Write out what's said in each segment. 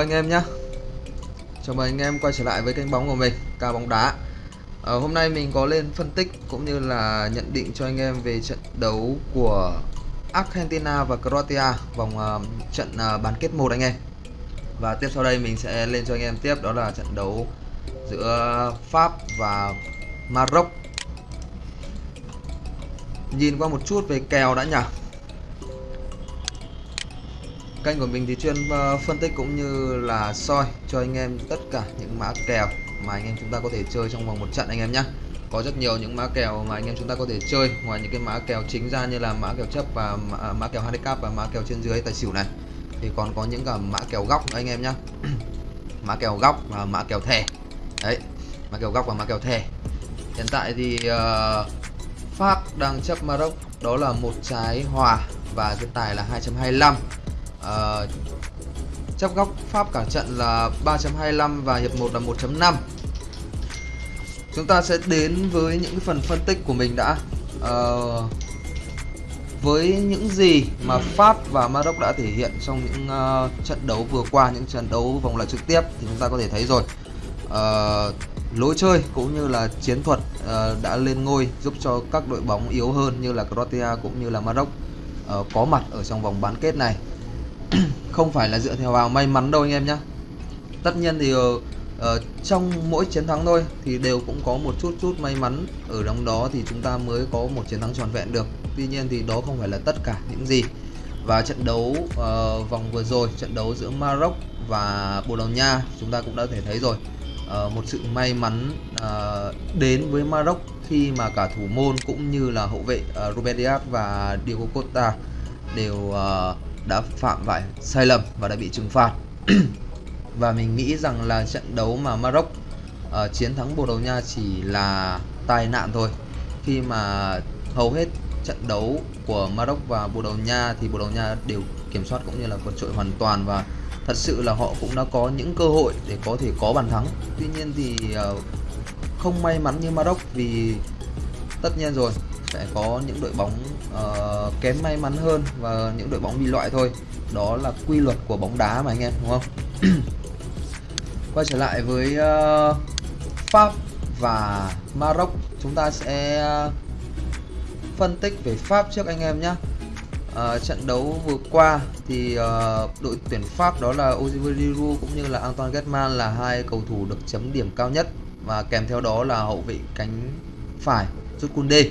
Anh em nhé Chào mừng anh em quay trở lại với kênh bóng của mình Ca bóng đá. Ở Hôm nay mình có lên phân tích cũng như là nhận định cho anh em về trận đấu của Argentina và Croatia vòng uh, trận uh, bán kết 1 anh em. Và tiếp sau đây mình sẽ lên cho anh em tiếp đó là trận đấu giữa Pháp và Maroc. Nhìn qua một chút về kèo đã nhỉ? Kênh của mình thì chuyên phân tích cũng như là soi cho anh em tất cả những mã kèo mà anh em chúng ta có thể chơi trong vòng một trận anh em nhé có rất nhiều những mã kèo mà anh em chúng ta có thể chơi ngoài những cái mã kèo chính ra như là mã kèo chấp và mã, mã kèo handicap và mã kèo trên dưới tài xỉu này thì còn có những cả mã kèo góc anh em nhé mã kèo góc và mã kèo thẻ đấy mã kèo góc và mã kèo thẻ hiện tại thì uh, Pháp đang chấp Maroc đó là một trái hòa và cái tài là 2.25 chấp góc Pháp cả trận là 3.25 và hiệp 1 là 1.5 chúng ta sẽ đến với những phần phân tích của mình đã. Uh, với những gì mà Pháp và Maroc đã thể hiện trong những uh, trận đấu vừa qua những trận đấu vòng loại trực tiếp thì chúng ta có thể thấy rồi. Uh, lối chơi cũng như là chiến thuật uh, đã lên ngôi giúp cho các đội bóng yếu hơn như là Croatia cũng như là Maroc uh, có mặt ở trong vòng bán kết này không phải là dựa theo vào may mắn đâu anh em nhé tất nhiên thì uh, uh, trong mỗi chiến thắng thôi thì đều cũng có một chút chút may mắn. Ở trong đó thì chúng ta mới có một chiến thắng tròn vẹn được. Tuy nhiên thì đó không phải là tất cả những gì. Và trận đấu uh, vòng vừa rồi trận đấu giữa Maroc và Bồ Đào Nha chúng ta cũng đã thể thấy rồi. Uh, một sự may mắn uh, đến với Maroc khi mà cả thủ môn cũng như là hậu vệ uh, Ruben Dias và Diego Costa đều uh, đã phạm phải sai lầm và đã bị trừng phạt. Và mình nghĩ rằng là trận đấu mà Maroc uh, chiến thắng Bồ Đào Nha chỉ là tai nạn thôi. Khi mà hầu hết trận đấu của Maroc và Bồ Đào Nha thì Bồ Đào Nha đều kiểm soát cũng như là vượt trội hoàn toàn và thật sự là họ cũng đã có những cơ hội để có thể có bàn thắng. Tuy nhiên thì uh, không may mắn như Maroc vì tất nhiên rồi sẽ có những đội bóng uh, kém may mắn hơn và những đội bóng bị loại thôi. Đó là quy luật của bóng đá mà anh em đúng không? Quay trở lại với uh, Pháp và Maroc. Chúng ta sẽ uh, phân tích về Pháp trước anh em nhé uh, trận đấu vừa qua thì uh, đội tuyển Pháp đó là Olivier Giroud cũng như là Antoine Griezmann là hai cầu thủ được chấm điểm cao nhất và kèm theo đó là hậu vệ cánh phải Jules Koundé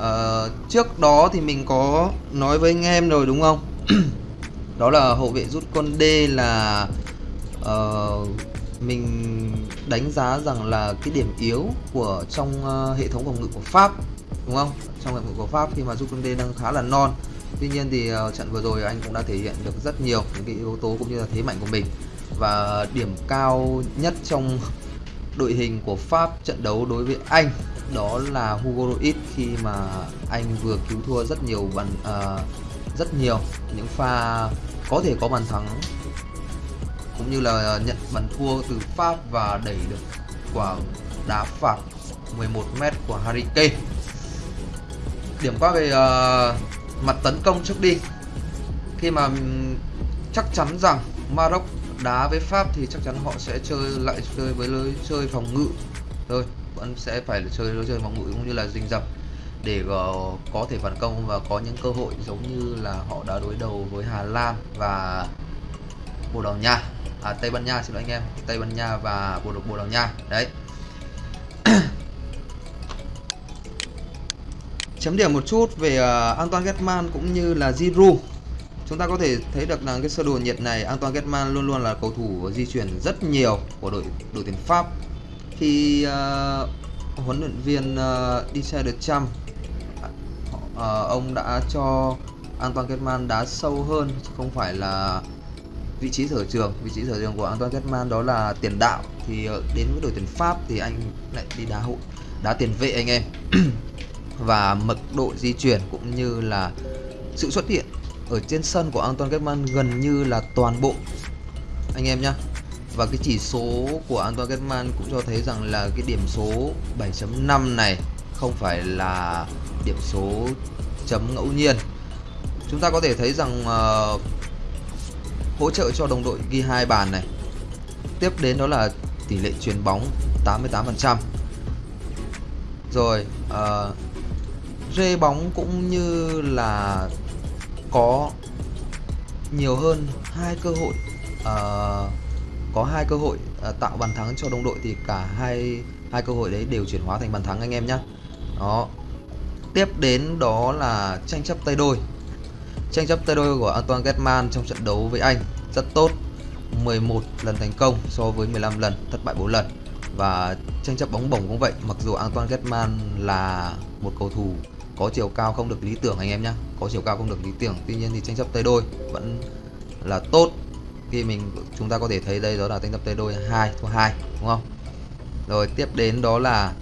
à, trước đó thì mình có nói với anh em rồi đúng không? Đó là hậu vệ rút con D là uh, mình đánh giá rằng là cái điểm yếu của trong uh, hệ thống phòng ngự của Pháp đúng không? Trong hệ thống của Pháp khi mà rút con D đang khá là non. Tuy nhiên thì uh, trận vừa rồi anh cũng đã thể hiện được rất nhiều những cái yếu tố cũng như là thế mạnh của mình. Và điểm cao nhất trong đội hình của Pháp trận đấu đối với Anh đó là Hugo Lloris khi mà anh vừa cứu thua rất nhiều bàn uh, rất nhiều những pha có thể có bàn thắng cũng như là nhận bàn thua từ Pháp và đẩy được quả đá phạt 11m của Harry Kane. Điểm qua về uh, mặt tấn công trước đi. Khi mà chắc chắn rằng Maroc đá với Pháp thì chắc chắn họ sẽ chơi lại chơi với lối chơi phòng ngự. Thôi vẫn sẽ phải chơi lối chơi bóng mũi cũng như là rình rập để có thể phản công và có những cơ hội giống như là họ đã đối đầu với Hà Lan và Bồ Đào Nha. À Tây Ban Nha xin lỗi anh em Tây Ban Nha và Bồ Đào Bồ Đào Nha. Đấy. Chấm điểm một chút về uh, Antoine Griezmann cũng như là Giroud. Chúng ta có thể thấy được rằng cái sơ đồ nhiệt này Antoine Griezmann luôn luôn là cầu thủ di chuyển rất nhiều của đội đội tuyển Pháp khi uh, ờ, huấn luyện viên uh, Didier Deschamps uh, ông đã cho Antoine Griezmann đá sâu hơn chứ không phải là vị trí sở trường. Vị trí sở trường của Antoine Griezmann đó là tiền đạo. Thì ờ, đến với đội tuyển Pháp thì anh lại đi đá hộ đá tiền vệ anh em. Và mật độ di chuyển cũng như là sự xuất hiện ở trên sân của Antoine Griezmann gần như là toàn bộ. Anh em nhé và cái chỉ số của Antoine Griezmann cũng cho thấy rằng là cái điểm số 7.5 này không phải là điểm số chấm ngẫu nhiên. Chúng ta có thể thấy rằng uh, hỗ trợ cho đồng đội ghi hai bàn này. Tiếp đến đó là tỷ lệ chuyền bóng 88% rồi uh, rê bóng cũng như là có nhiều hơn hai cơ hội uh, có hai cơ hội à, tạo bàn thắng cho đồng đội thì cả hai hai cơ hội đấy đều chuyển hóa thành bàn thắng anh em nhé đó. Tiếp đến đó là tranh chấp tay đôi. Tranh chấp tay đôi của Antoine Griezmann trong trận đấu với Anh rất tốt 11 lần thành công so với 15 lần, thất bại 4 lần. Và tranh chấp bóng bổng cũng vậy, mặc dù Antoine Griezmann là một cầu thủ có chiều cao không được lý tưởng anh em nhé có chiều cao không được lý tưởng, tuy nhiên thì tranh chấp tay đôi vẫn là tốt khi mình, chúng ta có thể thấy đây đó là tranh tập tay đôi 2 thua 2 đúng không? Rồi, tiếp đến đó là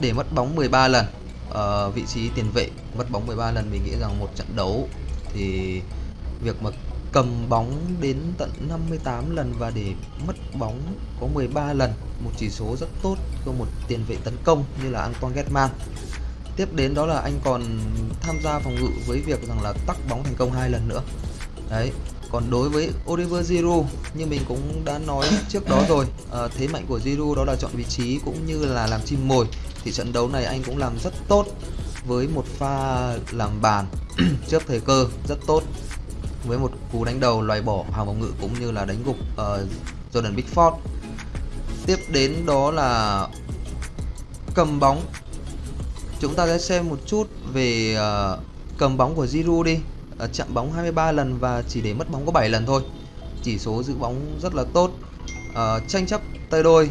để mất bóng 13 lần. Ở vị trí tiền vệ mất bóng 13 lần, mình nghĩ rằng một trận đấu thì việc mà cầm bóng đến tận 58 lần và để mất bóng có 13 lần, một chỉ số rất tốt cho một tiền vệ tấn công như là Antoine Griezmann. Tiếp đến đó là anh còn tham gia phòng ngự với việc rằng là tắc bóng thành công hai lần nữa đấy còn đối với Oliver Giroud như mình cũng đã nói trước đó rồi à, thế mạnh của Giroud đó là chọn vị trí cũng như là làm chim mồi thì trận đấu này anh cũng làm rất tốt với một pha làm bàn trước thời cơ rất tốt với một cú đánh đầu loại bỏ hàng phòng ngự cũng như là đánh gục uh, Jordan Bigford. tiếp đến đó là cầm bóng chúng ta sẽ xem một chút về uh, cầm bóng của Giroud đi Ờ, chạm bóng 23 lần và chỉ để mất bóng có 7 lần thôi. Chỉ số giữ bóng rất là tốt. Uh, tranh chấp tay đôi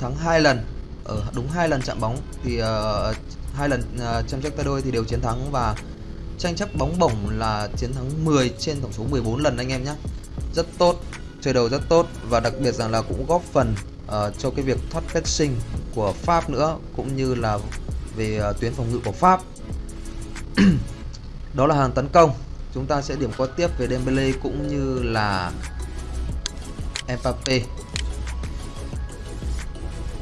thắng hai lần. Ở đúng hai lần chạm bóng thì uh, hai lần uh, tranh chấp tay đôi thì đều chiến thắng và tranh chấp bóng bổng là chiến thắng 10 trên tổng số 14 lần anh em nhé. Rất tốt chơi đầu rất tốt và đặc biệt rằng là cũng góp phần uh, cho cái việc thoát pressing của Pháp nữa cũng như là về uh, tuyến phòng ngự của Pháp. đó là hàng tấn công. Chúng ta sẽ điểm qua tiếp về Dembele cũng như là Mbappe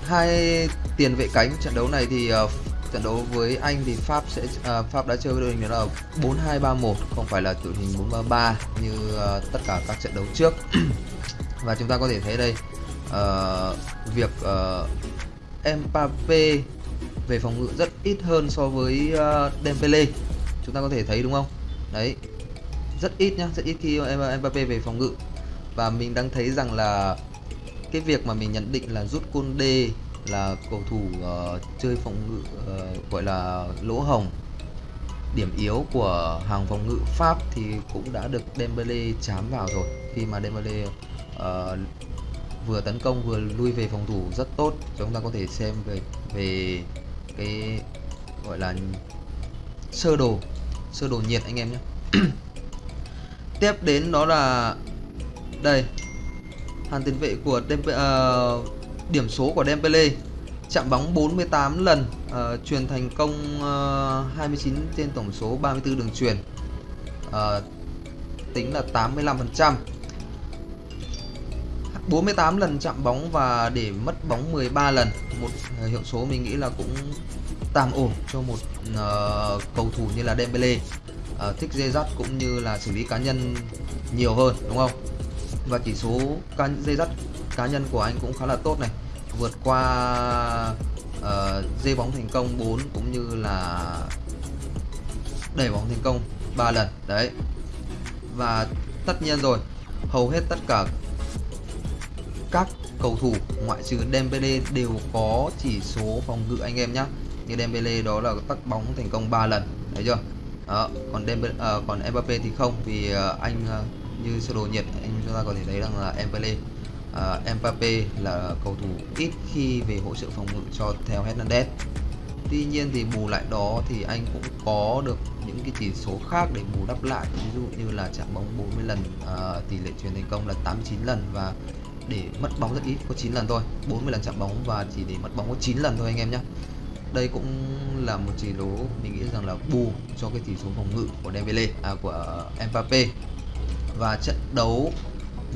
hai tiền vệ cánh trận đấu này thì uh, trận đấu với Anh thì Pháp sẽ uh, Pháp đã chơi với đội hình đó là 4-2-3-1 không phải là đội hình 4-3-3 như uh, tất cả các trận đấu trước. Và chúng ta có thể thấy đây uh, việc uh, Mbappe về phòng ngự rất ít hơn so với uh, Dembele chúng ta có thể thấy đúng không? Đấy. Rất ít nhá rất ít khi Mbappe về phòng ngự. Và mình đang thấy rằng là cái việc mà mình nhận định là rút Conde là cầu thủ uh, chơi phòng ngự uh, gọi là lỗ hồng điểm yếu của hàng phòng ngự Pháp thì cũng đã được Dembele chám vào rồi. Khi mà Dembele uh, ờ, vừa tấn công vừa lui về phòng thủ rất tốt chúng ta có thể xem về về cái gọi là sơ đồ sơ đồ nhiệt anh em nhé. Tiếp đến đó là đây hàng tiền vệ của Dembele, uh, ờ, điểm số của Dembele. Chạm bóng 48 lần uh, truyền thành công ờ, uh, 29 trên tổng số 34 đường truyền. Uh, tính là 85% 48 lần chạm bóng và để mất bóng 13 lần. Một uh, hiệu số mình nghĩ là cũng tạm ổn cho một uh, cầu thủ như là Dembele. Uh, thích dây dắt cũng như là xử lý cá nhân nhiều hơn đúng không? Và chỉ số cá dây dắt cá nhân của anh cũng khá là tốt này. Vượt qua ờ, uh, dây bóng thành công 4 cũng như là đẩy bóng thành công 3 lần đấy. Và tất nhiên rồi hầu hết tất cả các cầu thủ ngoại trừ Dembele đều có chỉ số phòng ngự anh em nhé như Dembele đó là tắt bóng thành công 3 lần thấy chưa? Đó, còn Dembele, uh, ờ, còn Mbappe thì không vì uh, anh uh, như sơ đồ nhiệt anh chúng ta có thể thấy rằng là Mbappe uh, Mbappe là cầu thủ ít khi về hỗ trợ phòng ngự cho theo Hernandez. Tuy nhiên thì bù lại đó thì anh cũng có được những cái chỉ số khác để bù đắp lại ví dụ như là chạm bóng 40 lần uh, tỷ lệ truyền thành công là 89 lần và để mất bóng rất ít có 9 lần thôi 40 lần chạm bóng và chỉ để mất bóng có 9 lần thôi anh em nhé đây cũng là một chỉ số mình nghĩ rằng là bù cho cái chỉ số phòng ngự của Dembele à, của Mbappe và trận đấu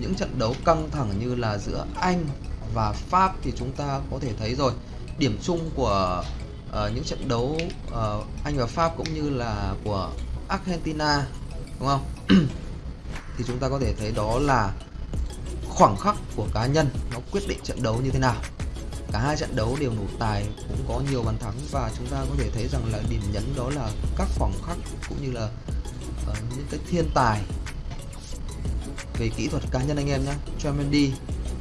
những trận đấu căng thẳng như là giữa Anh và Pháp thì chúng ta có thể thấy rồi. Điểm chung của uh, những trận đấu uh, Anh và Pháp cũng như là của Argentina đúng không? Thì chúng ta có thể thấy đó là khoảng khắc của cá nhân nó quyết định trận đấu như thế nào cả hai trận đấu đều nổ tài cũng có nhiều bàn thắng và chúng ta có thể thấy rằng là điểm nhấn đó là các khoảng khắc cũng như là uh, những cái thiên tài về kỹ thuật cá nhân anh em nhé Mendy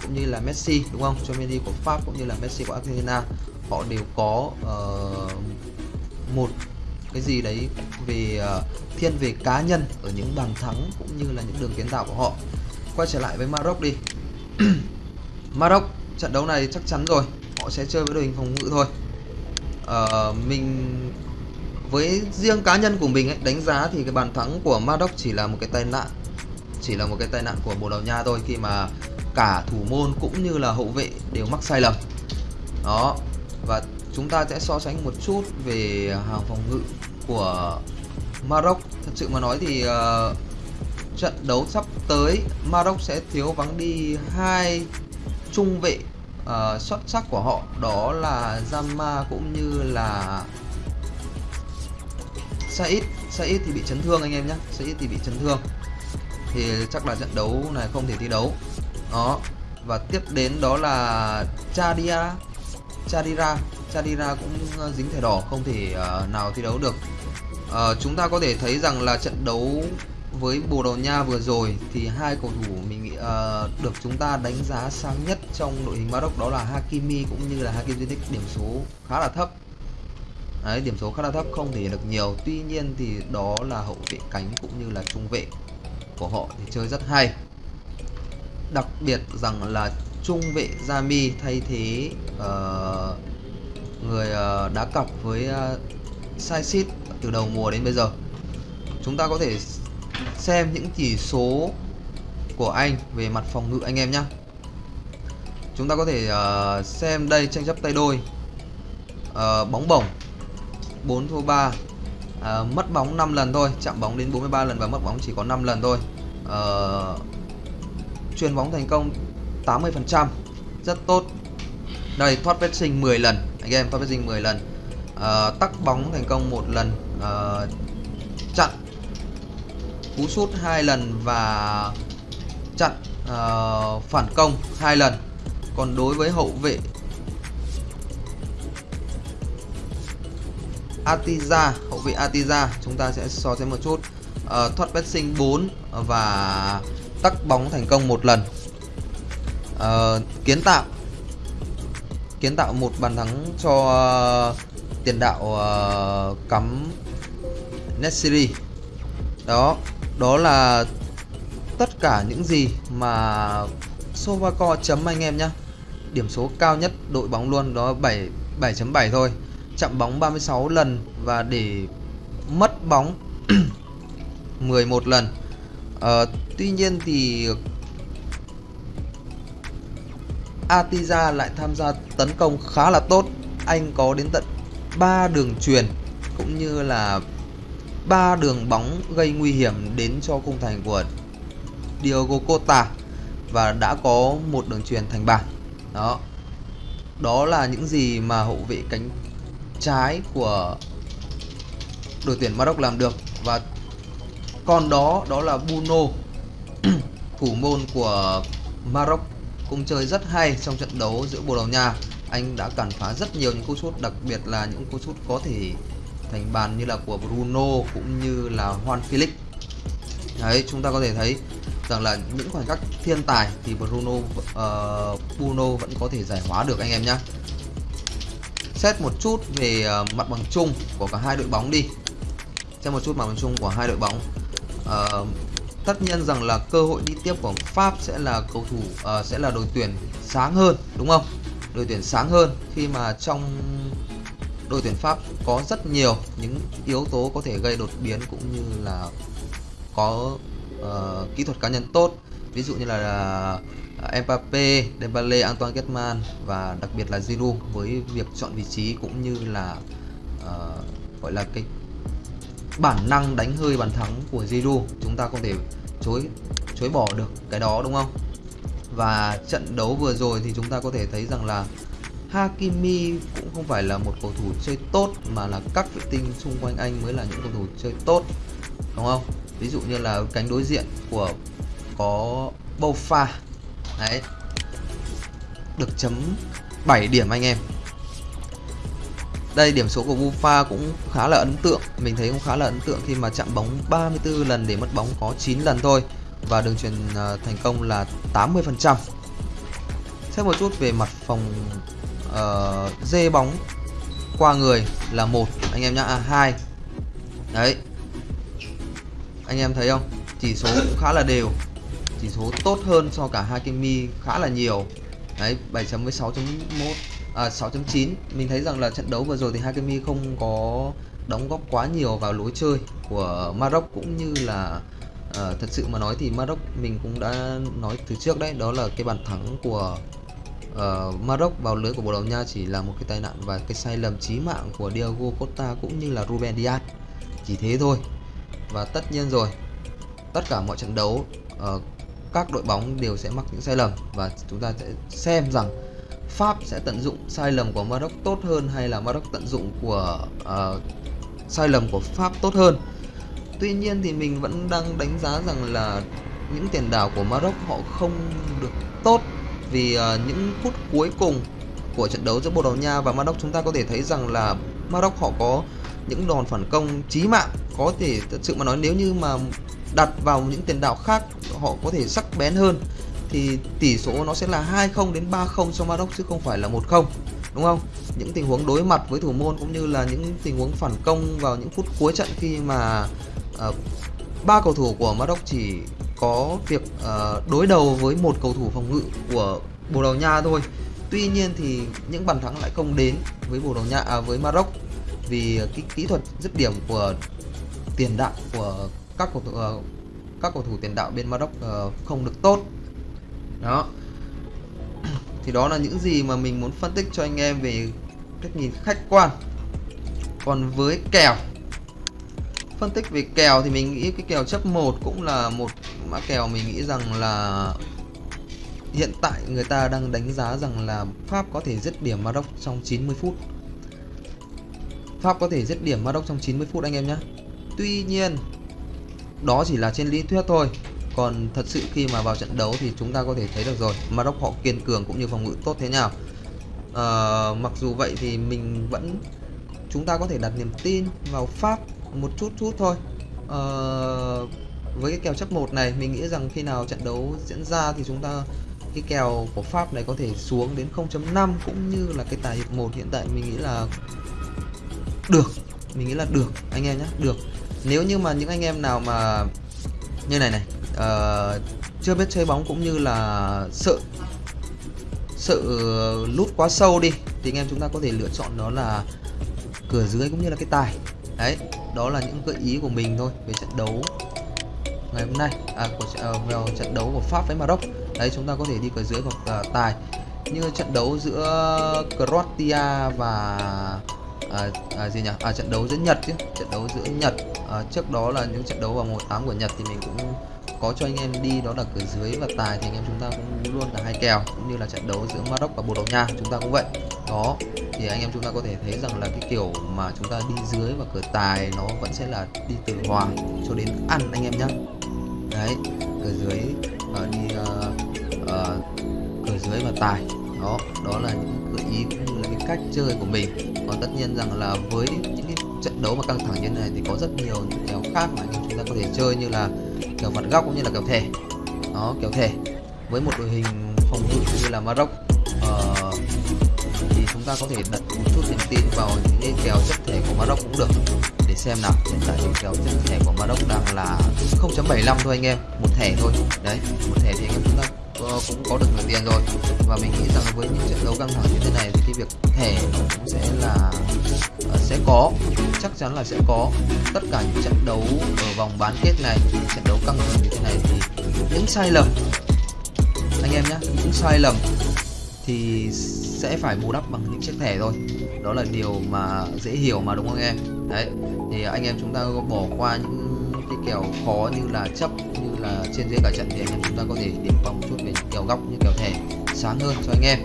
cũng như là Messi đúng không? Mendy của Pháp cũng như là Messi của Argentina họ đều có uh, một cái gì đấy về uh, thiên về cá nhân ở những bàn thắng cũng như là những đường kiến tạo của họ. Quay trở lại với Maroc đi. Maroc trận đấu này chắc chắn rồi họ sẽ chơi với đội hình phòng ngự thôi. Uh, mình với riêng cá nhân của mình ấy, đánh giá thì cái bàn thắng của Maroc chỉ là một cái tai nạn chỉ là một cái tai nạn của Bồ Đào Nha thôi khi mà cả thủ môn cũng như là hậu vệ đều mắc sai lầm. Đó và chúng ta sẽ so sánh một chút về hàng phòng ngự của Maroc thật sự mà nói thì uh, trận đấu sắp tới Maroc sẽ thiếu vắng đi hai trung vệ uh, xuất sắc của họ đó là Zama cũng như là Said. Said thì bị chấn thương anh em nhé. Said thì bị chấn thương. Thì chắc là trận đấu này không thể thi đấu. Đó. Và tiếp đến đó là Chadia Chadira. Chadira cũng ờ, dính thẻ đỏ không thể uh, nào thi đấu được. Uh, chúng ta có thể thấy rằng là trận đấu với Bồ Đào Nha vừa rồi thì hai cầu thủ mình nghĩ uh, được chúng ta đánh giá sáng nhất trong đội hình Maroc đó là Hakimi cũng như là Hakim Ziyech. Điểm số khá là thấp. Đấy, điểm số khá là thấp không thể được nhiều. Tuy nhiên thì đó là hậu vệ cánh cũng như là trung vệ của họ thì chơi rất hay. Đặc biệt rằng là trung vệ Jami thay thế uh, người uh, đá cặp với uh, Saisit từ đầu mùa đến bây giờ. Chúng ta có thể xem những chỉ số của anh về mặt phòng ngự anh em nhé chúng ta có thể uh, xem đây tranh chấp tay đôi. Uh, bóng bổng 4 thua 3 uh, ờ, mất bóng 5 lần thôi chạm bóng đến 43 lần và mất bóng chỉ có 5 lần thôi. Uh, truyền bóng thành công 80 phần trăm rất tốt. Đây thoát vết sinh 10 lần anh em thoát vết sinh 10 lần. Uh, tắc bóng thành công một lần uh, chặn cú sút hai lần và chặn uh, phản công hai lần. Còn đối với hậu vệ Atiza hậu vệ Atiza chúng ta sẽ so sánh một chút. Uh, thoát pressing 4 và tắc bóng thành công một lần. Uh, kiến tạo. Kiến tạo một bàn thắng cho uh, tiền đạo uh, cắm Nesiri. Đó đó là tất cả những gì mà Sovaco chấm anh em nhé điểm số cao nhất đội bóng luôn đó 7 7.7 thôi. Chạm bóng 36 lần và để mất bóng 11 lần. À, tuy nhiên thì Atiza lại tham gia tấn công khá là tốt. Anh có đến tận 3 đường truyền cũng như là ba đường bóng gây nguy hiểm đến cho khung thành của Diogo Costa và đã có một đường truyền thành bàn đó. Đó là những gì mà hậu vệ cánh trái của đội tuyển Maroc làm được. Và còn đó đó là Bruno, thủ môn của Maroc, cũng chơi rất hay trong trận đấu giữa Bồ Đào Nha. Anh đã cản phá rất nhiều những cú sút, đặc biệt là những cú sút có thể thành bàn như là của Bruno cũng như là Juan Felix. Đấy chúng ta có thể thấy rằng là những khoảnh khắc thiên tài thì Bruno uh, Bruno vẫn có thể giải hóa được anh em nhé xét một chút về uh, mặt bằng chung của cả hai đội bóng đi. Xem một chút mặt bằng chung của hai đội bóng. Uh, tất nhiên rằng là cơ hội đi tiếp của Pháp sẽ là cầu thủ uh, sẽ là đội tuyển sáng hơn đúng không? Đội tuyển sáng hơn khi mà trong đội tuyển Pháp có rất nhiều những yếu tố có thể gây đột biến cũng như là có uh, kỹ thuật cá nhân tốt. Ví dụ như là à, uh, Mbappe, Dembele, Antoine Griezmann và đặc biệt là Giroud với việc chọn vị trí cũng như là uh, gọi là cái bản năng đánh hơi bàn thắng của Giroud chúng ta không thể chối chối bỏ được cái đó đúng không? Và trận đấu vừa rồi thì chúng ta có thể thấy rằng là Hakimi cũng không phải là một cầu thủ chơi tốt, mà là các vệ tinh xung quanh anh mới là những cầu thủ chơi tốt, đúng không? Ví dụ như là cánh đối diện của có Bofa, đấy, được chấm 7 điểm anh em. Đây, điểm số của Bufa cũng khá là ấn tượng, mình thấy cũng khá là ấn tượng khi mà chạm bóng 34 lần để mất bóng có 9 lần thôi, và đường truyền ờ, thành công là 80 phần trăm. Xét một chút về mặt phòng uh, dê bóng qua người là một anh em nhá. À, hai. Đấy. Anh em thấy không? Chỉ số cũng khá là đều. Chỉ số tốt hơn so cả hai kimi khá là nhiều. Đấy 7 chấm với 6.1 à, 6.9 mình thấy rằng là trận đấu vừa rồi thì Hakimi không có đóng góp quá nhiều vào lối chơi của Maroc cũng như là uh, thật sự mà nói thì Maroc mình cũng đã nói từ trước đấy đó là cái bàn thắng của uh, Maroc vào lưới của Bồ Đào Nha chỉ là một cái tai nạn và cái sai lầm chí mạng của Diego Costa cũng như là Ruben Dias. Chỉ thế thôi. Và tất nhiên rồi tất cả mọi trận đấu uh, các đội bóng đều sẽ mắc những sai lầm và chúng ta sẽ xem rằng Pháp sẽ tận dụng sai lầm của Maroc tốt hơn hay là Maroc tận dụng của uh, sai lầm của Pháp tốt hơn. Tuy nhiên thì mình vẫn đang đánh giá rằng là những tiền đạo của Maroc họ không được tốt vì uh, những phút cuối cùng của trận đấu giữa Bồ Đào Nha và Maroc chúng ta có thể thấy rằng là Maroc họ có những đòn phản công chí mạng có thể thật sự mà nói nếu như mà đặt vào những tiền đạo khác họ có thể sắc bén hơn thì tỷ số nó sẽ là 2-0 đến 3-0 cho Maroc chứ không phải là 1-0 đúng không? Những tình huống đối mặt với thủ môn cũng như là những tình huống phản công vào những phút cuối trận khi mà ờ, ba uh, cầu thủ của Maroc chỉ có việc uh, đối đầu với một cầu thủ phòng ngự của Bồ Đào Nha thôi. Tuy nhiên thì những bàn thắng lại không đến với Bồ Đào Nha à, với Maroc vì cái kỹ thuật dứt điểm của tiền đạo của các cầu thủ uh, các cầu thủ tiền đạo bên Maroc uh, không được tốt. Đó. Thì đó là những gì mà mình muốn phân tích cho anh em về cách nhìn khách quan. Còn với kèo phân tích về kèo thì mình nghĩ cái kèo chấp 1 cũng là một mã kèo mình nghĩ rằng là hiện tại người ta đang đánh giá rằng là Pháp có thể dứt điểm Maroc trong 90 phút. Pháp có thể dứt điểm Maroc trong 90 phút anh em nhé. Tuy nhiên đó chỉ là trên lý thuyết thôi. Còn thật sự khi mà vào trận đấu thì chúng ta có thể thấy được rồi Maroc họ kiên cường cũng như phòng ngự tốt thế nào à, ờ, mặc dù vậy thì mình vẫn chúng ta có thể đặt niềm tin vào Pháp một chút chút thôi. À, với cái kèo chấp một này mình nghĩ rằng khi nào trận đấu diễn ra thì chúng ta cái kèo của Pháp này có thể xuống đến 0.5 cũng như là cái tài hiệp 1 hiện tại mình nghĩ là được. Mình nghĩ là được anh em nhé được. Nếu như mà những anh em nào mà như này này uh, chưa biết chơi bóng cũng như là sợ sợ lút quá sâu đi thì anh em chúng ta có thể lựa chọn đó là cửa dưới cũng như là cái tài đấy đó là những gợi ý của mình thôi về trận đấu ngày hôm nay. À, của à, uh, vào trận đấu của Pháp với Maroc. Đấy chúng ta có thể đi cửa dưới hoặc uh, tài. Như trận đấu giữa Croatia và à, à, gì nhỉ? À trận đấu giữa Nhật chứ. Trận đấu giữa Nhật. À, trước đó là những trận đấu vào mùa 8 của Nhật thì mình cũng có cho anh em đi đó là cửa dưới và tài thì anh em chúng ta cũng luôn cả hai kèo cũng như là trận đấu giữa Maroc và Bồ Đào Nha chúng ta cũng vậy. Đó thì anh em chúng ta có thể thấy rằng là cái kiểu mà chúng ta đi dưới và cửa tài nó vẫn sẽ là đi từ hòa cho đến ăn anh em nhé đấy cửa dưới uh, đi uh, uh, cửa dưới và tài. Đó đó là những gợi ý cũng như là cái cách chơi của mình. Còn tất nhiên rằng là với những cái trận đấu mà căng thẳng như này thì có rất nhiều những kèo khác mà anh em chúng ta có thể chơi như là kèo phạt góc cũng như là kèo thẻ đó kèo thẻ với một đội hình phòng ngự như là Maroc uh, ờ, thì chúng ta có thể đặt một chút niềm tin vào những cái kèo chất thẻ của Maroc cũng được. Để xem nào hiện tại những kèo chất thẻ của Maroc đang là 0.75 thôi anh em. Một thẻ thôi. Đấy một thẻ thì anh em chúng ta ờ, cũng có được nhiều tiền rồi. Và mình nghĩ rằng với những trận đấu căng thẳng như thế này thì cái việc thẻ cũng sẽ là ờ, sẽ có. Chắc chắn là sẽ có. Tất cả những trận đấu ở vòng bán kết này những trận đấu căng thẳng như thế này thì những sai lầm anh em nhé những sai lầm thì sẽ phải bù đắp bằng những chiếc thẻ thôi. Đó là điều mà dễ hiểu mà đúng không em? Đấy thì anh em chúng ta bỏ qua những cái kèo khó như là chấp như là trên dưới cả trận thì anh em chúng ta có thể điểm qua một chút về kèo góc như kèo thẻ sáng hơn cho anh em.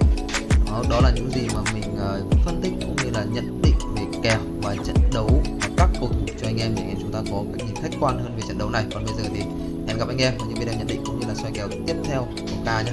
Đó, đó là những gì mà mình Ờ, phân tích cũng như là nhận định về kèo và trận đấu và các cầu thủ cho anh em để anh em chúng ta có cái nhìn khách quan hơn về trận đấu này. Còn bây giờ thì hẹn gặp anh em ở những video nhận định cũng như là soi kèo tiếp theo của ca nhé.